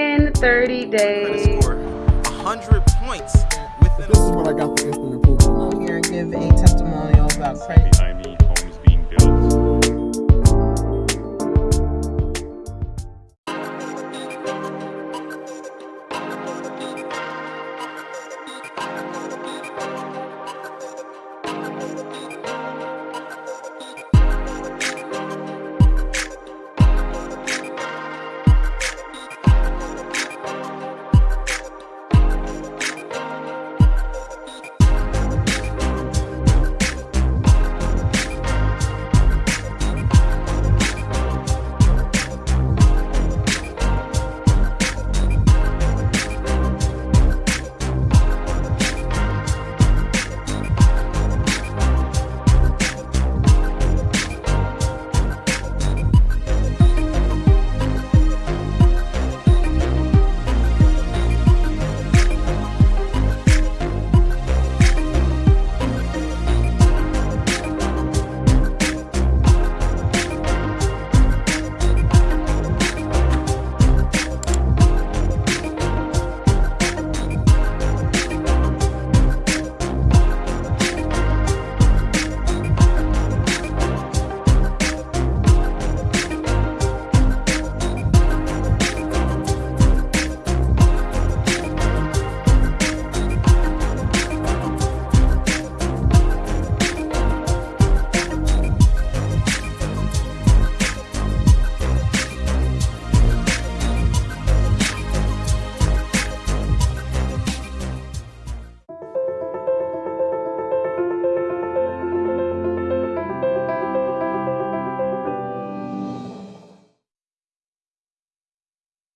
In 30 days. I 100 points within. This is what I got for instant approval. I'm here to give a testimonial about credit.